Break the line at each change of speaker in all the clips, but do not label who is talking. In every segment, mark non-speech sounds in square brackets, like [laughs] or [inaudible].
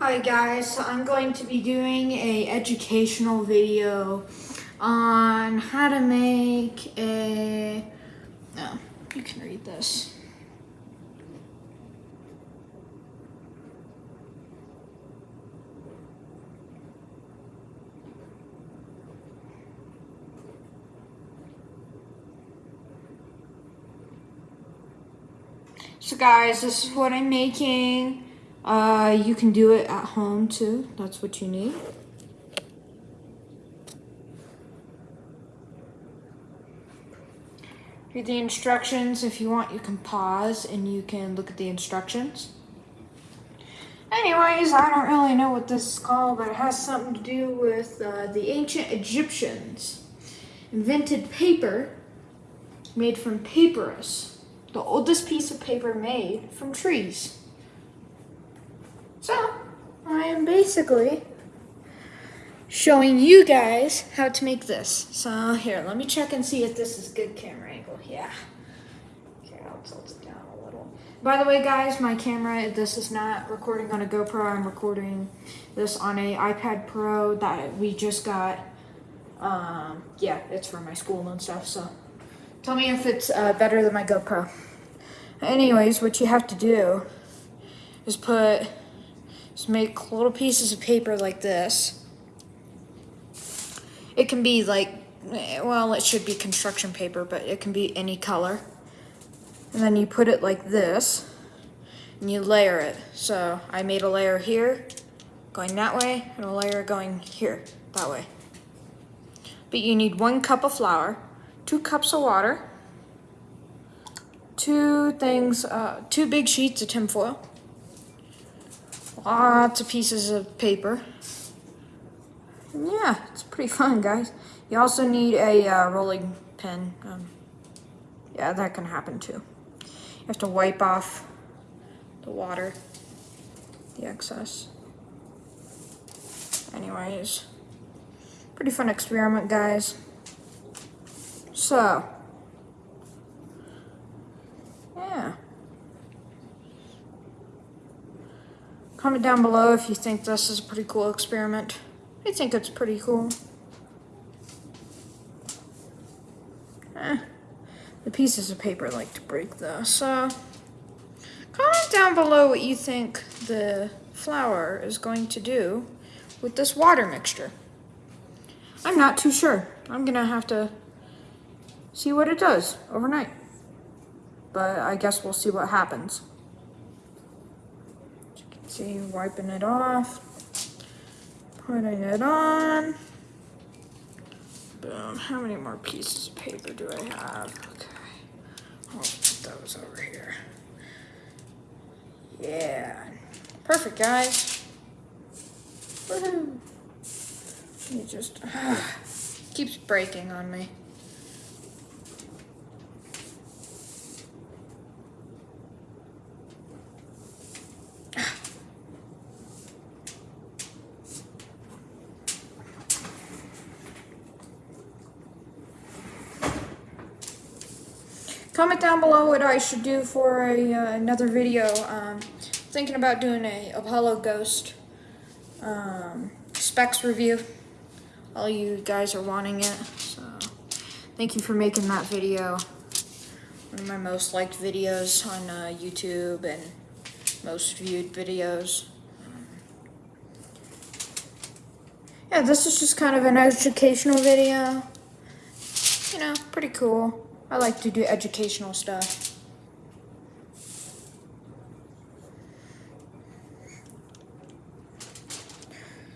Hi guys, so I'm going to be doing a educational video on how to make a, no, you can read this. So guys, this is what I'm making. Uh, you can do it at home too. That's what you need. Read the instructions. If you want, you can pause and you can look at the instructions. Anyways, I don't really know what this is called, but it has something to do with uh, the ancient Egyptians invented paper made from papyrus, the oldest piece of paper made from trees. So, I am basically showing you guys how to make this. So here, let me check and see if this is good camera angle. Yeah. Okay, I'll tilt it down a little. By the way, guys, my camera, this is not recording on a GoPro. I'm recording this on a iPad Pro that we just got. Um, yeah, it's for my school and stuff, so tell me if it's uh, better than my GoPro. Anyways, what you have to do is put make little pieces of paper like this. It can be like, well, it should be construction paper, but it can be any color. And then you put it like this, and you layer it. So I made a layer here, going that way, and a layer going here, that way. But you need one cup of flour, two cups of water, two things, uh, two big sheets of tinfoil, Lots of pieces of paper. Yeah, it's pretty fun, guys. You also need a uh, rolling pin. Um, yeah, that can happen too. You have to wipe off the water, the excess. Anyways, pretty fun experiment, guys. So, yeah. Comment down below if you think this is a pretty cool experiment. I think it's pretty cool. Eh, the pieces of paper like to break though, so comment down below what you think the flour is going to do with this water mixture. I'm not too sure. I'm gonna have to see what it does overnight. But I guess we'll see what happens. See, wiping it off, putting it on. Boom. How many more pieces of paper do I have? Okay. Put those over here. Yeah. Perfect, guys. Woohoo. It just uh, keeps breaking on me. Comment down below what I should do for a, uh, another video. Um, thinking about doing a Apollo Ghost um, specs review. All you guys are wanting it. So thank you for making that video. One of my most liked videos on uh, YouTube and most viewed videos. yeah, this is just kind of an educational video. You know, pretty cool. I like to do educational stuff.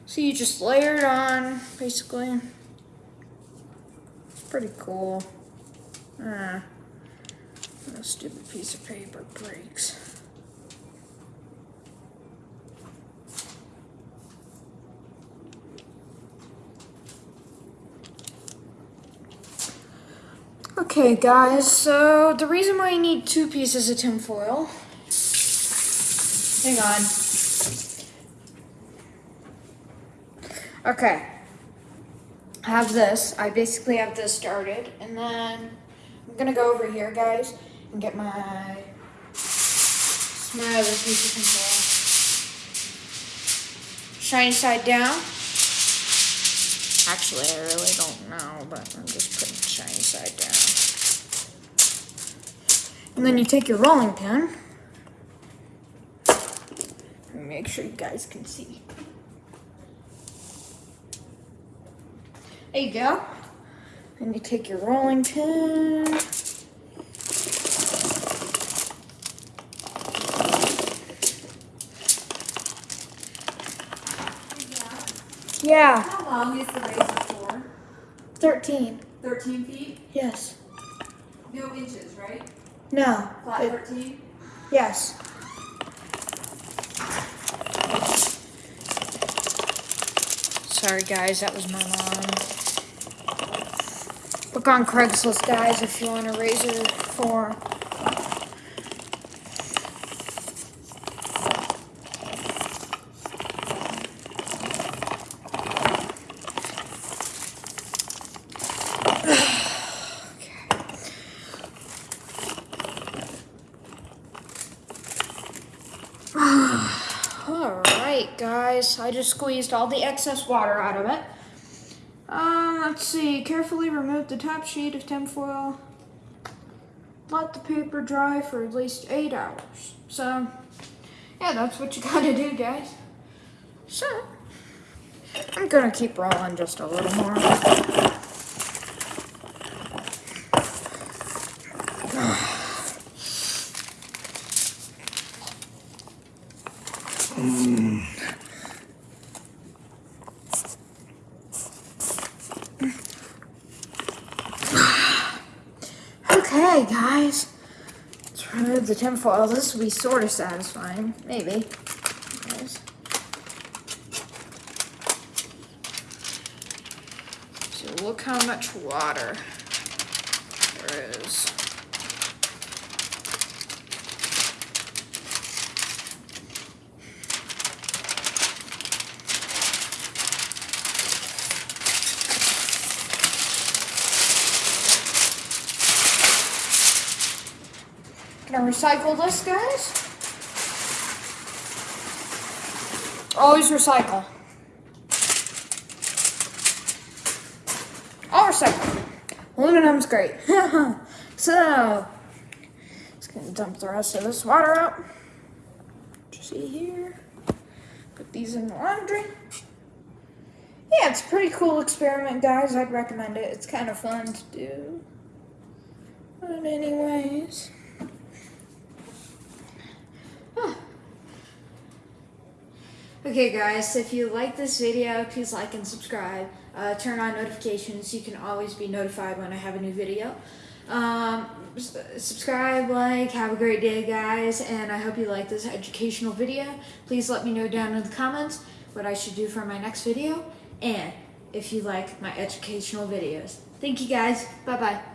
So you just layer it on, basically. It's pretty cool. Ah, stupid piece of paper breaks. Okay, guys, so the reason why you need two pieces of tinfoil, hang on. Okay, I have this. I basically have this started, and then I'm gonna go over here, guys, and get my, my other piece of tinfoil. shiny side down. Actually, I really don't know, but I'm just putting the shiny side down. And then you take your rolling pin. Make sure you guys can see. There you go. And you take your rolling pin. Yeah,
How long is the razor for?
13.
13 feet?
Yes.
No inches, right?
No.
Flat
It-
13?
yes. Sorry, guys, that was my mom. Look on Craigslist, guys, if you want a razor for. Guys, I just squeezed all the excess water out of it. Um, let's see, carefully remove the top sheet of tinfoil. Let the paper dry for at least eight hours. So, yeah, that's what you gotta do, guys. So, I'm gonna keep rolling just a little more. Okay, guys. Let's remove the tinfoil. This will be sort of satisfying. Maybe. So look how much water there is. Gonna recycle this, guys. Always recycle. I'll recycle. Aluminum's great. [laughs] so, just gonna dump the rest of this water out. You see here? Put these in the laundry. Yeah, it's a pretty cool experiment, guys. I'd recommend it. It's kind of fun to do. But anyways. Okay guys, if you like this video, please like and subscribe. Uh, turn on notifications. You can always be notified when I have a new video. Um, subscribe, like, have a great day guys, and I hope you like this educational video. Please let me know down in the comments what I should do for my next video, and if you like my educational videos. Thank you guys. Bye-bye.